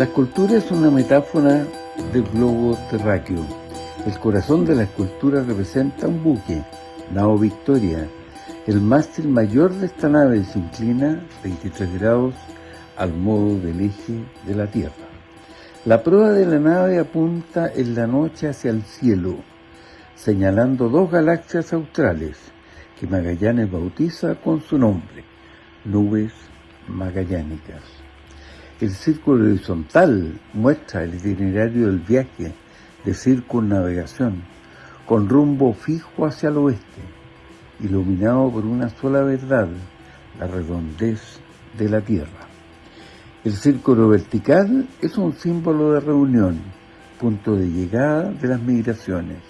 La escultura es una metáfora del globo terráqueo. El corazón de la escultura representa un buque, nao Victoria. El mástil mayor de esta nave se inclina 23 grados al modo del eje de la Tierra. La proa de la nave apunta en la noche hacia el cielo, señalando dos galaxias australes que Magallanes bautiza con su nombre, nubes magallánicas. El círculo horizontal muestra el itinerario del viaje de circunnavegación con rumbo fijo hacia el oeste, iluminado por una sola verdad, la redondez de la Tierra. El círculo vertical es un símbolo de reunión, punto de llegada de las migraciones.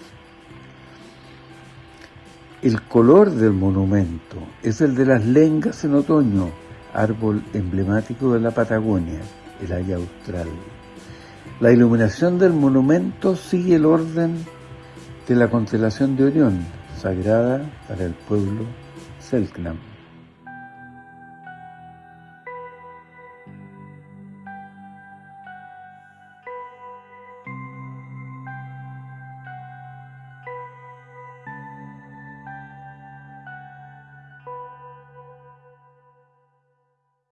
El color del monumento es el de las lengas en otoño, árbol emblemático de la Patagonia, el haya austral. La iluminación del monumento sigue el orden de la constelación de Orión, sagrada para el pueblo Selknam.